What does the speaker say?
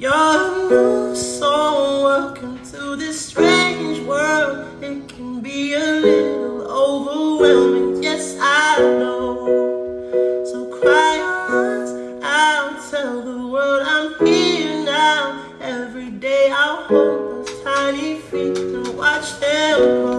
You're a new soul, welcome to this strange world. It can be a little overwhelming, yes, I know. So cry your hearts out, tell the world I'm here now. Every day I'll hold those tiny feet and watch them grow.